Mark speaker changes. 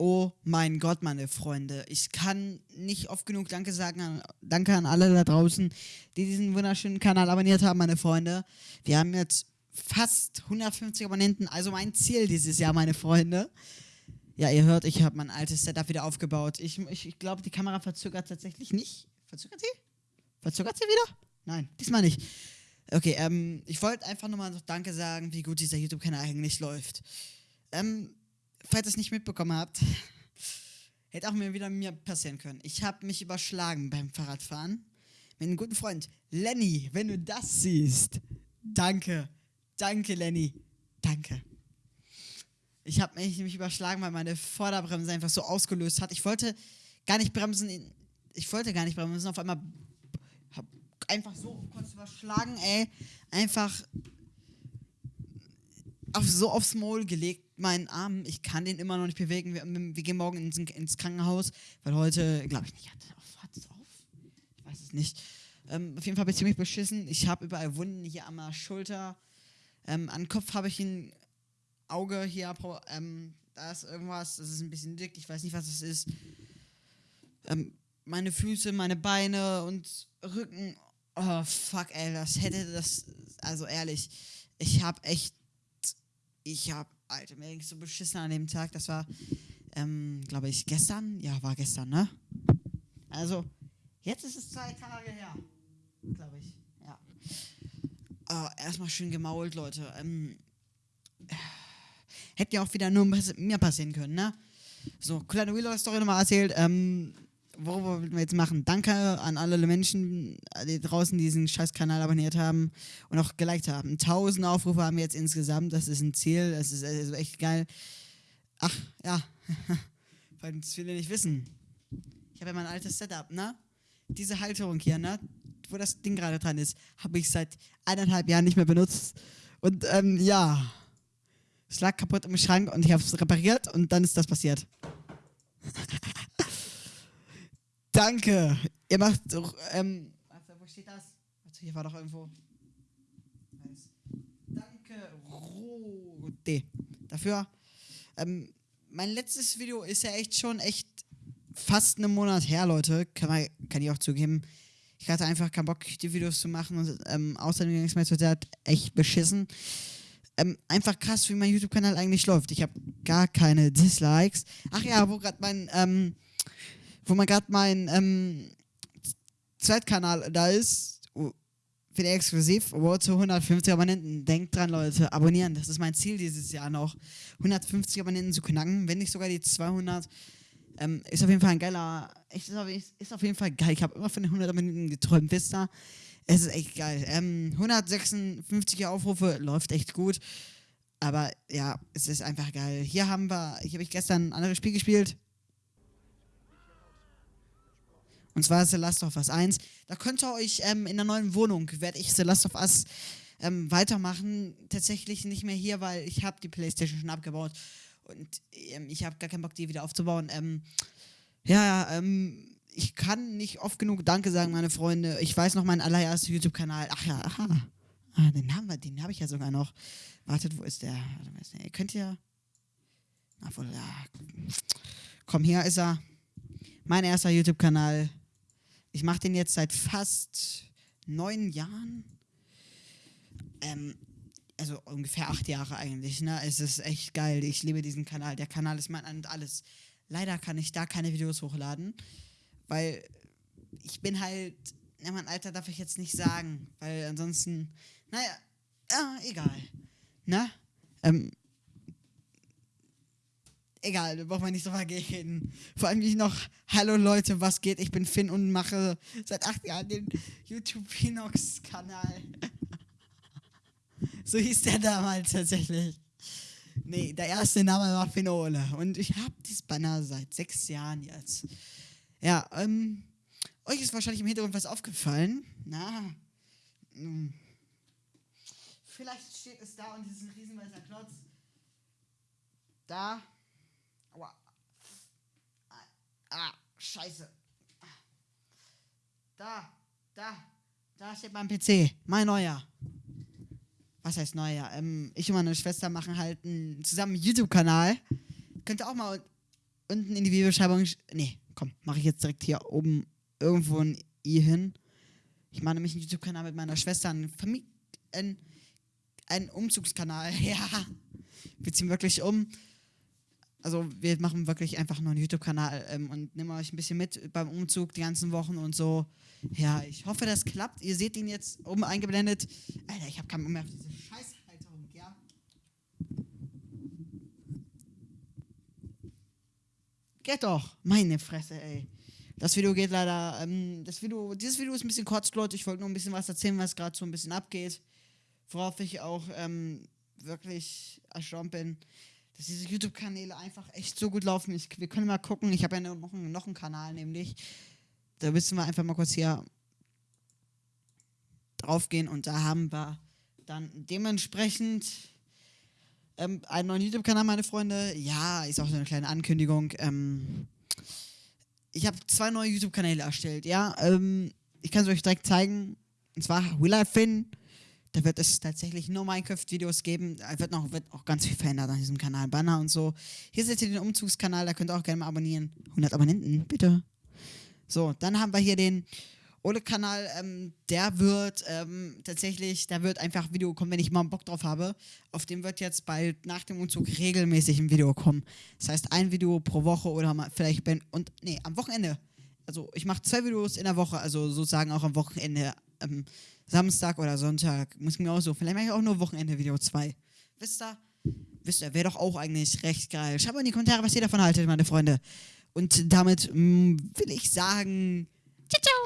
Speaker 1: Oh mein Gott, meine Freunde. Ich kann nicht oft genug Danke sagen. An, danke an alle da draußen, die diesen wunderschönen Kanal abonniert haben, meine Freunde. Wir haben jetzt fast 150 Abonnenten, also mein Ziel dieses Jahr, meine Freunde. Ja, ihr hört, ich habe mein altes Setup wieder aufgebaut. Ich, ich, ich glaube, die Kamera verzögert tatsächlich nicht. Verzögert sie? Verzögert sie wieder? Nein, diesmal nicht. Okay, ähm, ich wollte einfach nur mal noch Danke sagen, wie gut dieser YouTube-Kanal eigentlich läuft. Ähm, falls ihr es nicht mitbekommen habt, hätte auch mir wieder mir passieren können. Ich habe mich überschlagen beim Fahrradfahren mit einem guten Freund. Lenny, wenn du das siehst, danke. Danke, Lenny. Danke. Ich habe mich, mich überschlagen, weil meine Vorderbremse einfach so ausgelöst hat. Ich wollte gar nicht bremsen. Ich wollte gar nicht bremsen. Auf einmal einfach so kurz überschlagen, ey. Einfach auf, so aufs Maul gelegt meinen Arm, ich kann den immer noch nicht bewegen. Wir, wir gehen morgen ins, ins, Krankenhaus, weil heute, glaube ich nicht, hat es auf? Ich weiß es nicht. Ähm, auf jeden Fall bin ich ziemlich beschissen. Ich habe überall Wunden hier an der Schulter. Ähm, an Kopf habe ich ein Auge hier. Ähm, da ist irgendwas, das ist ein bisschen dick. Ich weiß nicht, was es ist. Ähm, meine Füße, meine Beine und Rücken. Oh, fuck, ey, das hätte das. Also ehrlich, ich habe echt. Ich habe Alter, mir ging so beschissen an dem Tag. Das war, ähm, glaube ich, gestern. Ja, war gestern, ne? Also, jetzt ist es zwei Tage her. Glaube ich, ja. Oh, erstmal schön gemault, Leute. Ähm, hätte ja auch wieder nur mir passieren können, ne? So, kleine Wheeler-Story nochmal erzählt. Ähm, worüber wir jetzt machen. Danke an alle Menschen die draußen, die diesen scheiß Kanal abonniert haben und auch geliked haben. 1000 Aufrufe haben wir jetzt insgesamt. Das ist ein Ziel. Das ist also echt geil. Ach, ja. Falls viele nicht wissen. Ich habe ja mein altes Setup, ne? Diese Halterung hier, ne? Wo das Ding gerade dran ist, habe ich seit eineinhalb Jahren nicht mehr benutzt. Und ähm, ja. Es lag kaputt im Schrank und ich habe es repariert und dann ist das passiert. Danke. Ihr macht doch, ähm, warte, wo steht das? Warte, hier war doch irgendwo. Danke, Rode. Dafür. Ähm, mein letztes Video ist ja echt schon echt fast einen Monat her, Leute. Kann, man, kann ich auch zugeben. Ich hatte einfach keinen Bock, die Videos zu machen. Und, ähm, außerdem ging es mir total echt beschissen. Ähm, einfach krass, wie mein YouTube-Kanal eigentlich läuft. Ich habe gar keine Dislikes. Ach ja, wo gerade mein, ähm, wo man gerade mein ähm, Zweitkanal da ist, für den exklusiv, wo zu 150 Abonnenten. Denkt dran, Leute, abonnieren. Das ist mein Ziel dieses Jahr noch. 150 Abonnenten zu knacken, wenn nicht sogar die 200. Ähm, ist auf jeden Fall ein geiler, ist auf, ist auf jeden Fall geil. Ich habe immer von den 100 Abonnenten geträumt, wisst ihr? Es ist echt geil. Ähm, 156 Aufrufe, läuft echt gut. Aber ja, es ist einfach geil. Hier haben wir, hier habe ich gestern ein anderes Spiel gespielt. Und zwar The Last of Us 1. Da könnt ihr euch ähm, in der neuen Wohnung, werde ich The Last of Us ähm, weitermachen. Tatsächlich nicht mehr hier, weil ich habe die Playstation schon abgebaut. Und ähm, ich habe gar keinen Bock, die wieder aufzubauen. Ähm, ja, ähm, ich kann nicht oft genug Danke sagen, meine Freunde. Ich weiß noch meinen allerersten YouTube-Kanal. Ach ja, aha. Ah, den haben wir, den habe ich ja sogar noch. Wartet, wo ist der? Ihr könnt ja. Obwohl, ja. Komm, hier ist er. Mein erster YouTube-Kanal. Ich mache den jetzt seit fast neun Jahren. Ähm, also ungefähr acht Jahre eigentlich. Ne? Es ist echt geil. Ich liebe diesen Kanal. Der Kanal ist mein und alles. Leider kann ich da keine Videos hochladen, weil ich bin halt. Ja, mein Alter darf ich jetzt nicht sagen, weil ansonsten. Naja, ja, egal. Ne? Ähm, egal, da braucht man nicht so vergehen. Vor allem nicht noch, hallo Leute, was geht? Ich bin Finn und mache seit acht Jahren den YouTube Pinox-Kanal. so hieß der damals tatsächlich. Nee, der erste Name war Finole. Und ich habe dieses Banner seit sechs Jahren jetzt. Ja, ähm, euch ist wahrscheinlich im Hintergrund was aufgefallen. Na, mh. Hm. Vielleicht steht es da und dieses riesenweißer Klotz. Da Aua. Ah, scheiße. Da, da, da steht mein PC. Mein neuer. Was heißt neuer? Ähm, ich und meine Schwester machen halt einen zusammen YouTube-Kanal. Könnt ihr auch mal unten in die Videobeschreibung. Nee, komm, mache ich jetzt direkt hier oben irgendwo ein i hin. Ich mache nämlich einen YouTube-Kanal mit meiner Schwester, einen, Famili ein, einen Umzugskanal. Ja, wir ziehen wirklich um. Also wir machen wirklich einfach nur einen YouTube-Kanal ähm, und nehmen euch ein bisschen mit beim Umzug die ganzen Wochen und so. Ja, ich hoffe, das klappt. Ihr seht ihn jetzt oben eingeblendet. Alter, ich habe keinen Bock mehr auf diese Scheißhalterung, ja. Geht doch, meine Fresse, ey. Das Video geht leider, ähm, das Video, dieses Video ist ein bisschen kurz, Leute. Ich wollte nur ein bisschen was erzählen, was gerade so ein bisschen abgeht. Worauf ich auch ähm, wirklich erstaunt bin, dass diese YouTube-Kanäle einfach echt so gut laufen. Ich, wir können mal gucken, ich habe ja noch einen, noch einen Kanal, nämlich. Da müssen wir einfach mal kurz hier drauf gehen und da haben wir dann dementsprechend ähm, einen neuen YouTube-Kanal, meine Freunde. Ja, ist auch so eine kleine Ankündigung. Ähm, ich habe zwei neue YouTube-Kanäle erstellt, ja. Ähm, ich kann es euch direkt zeigen. Und zwar Will I Finn. Da wird es tatsächlich nur Minecraft-Videos geben. Da wird, noch, wird auch ganz viel verändert an diesem Kanal. Banner und so. Hier seht ihr den Umzugskanal, da könnt ihr auch gerne mal abonnieren. 100 Abonnenten, bitte. So, dann haben wir hier den Ole-Kanal. Ähm, der wird ähm, tatsächlich, da wird einfach Video kommen, wenn ich mal Bock drauf habe. Auf dem wird jetzt bald nach dem Umzug regelmäßig ein Video kommen. Das heißt, ein Video pro Woche oder mal vielleicht, ben, und nee, am Wochenende. Also, ich mache zwei Videos in der Woche, also sozusagen auch am Wochenende. Ähm, Samstag oder Sonntag. Muss mir auch so. Vielleicht mache ich auch nur Wochenende Video 2. Wisst ihr? Wisst ihr, wäre doch auch eigentlich recht geil. Schreibt mal in die Kommentare, was ihr davon haltet, meine Freunde. Und damit mh, mm, will ich sagen, ciao, ciao.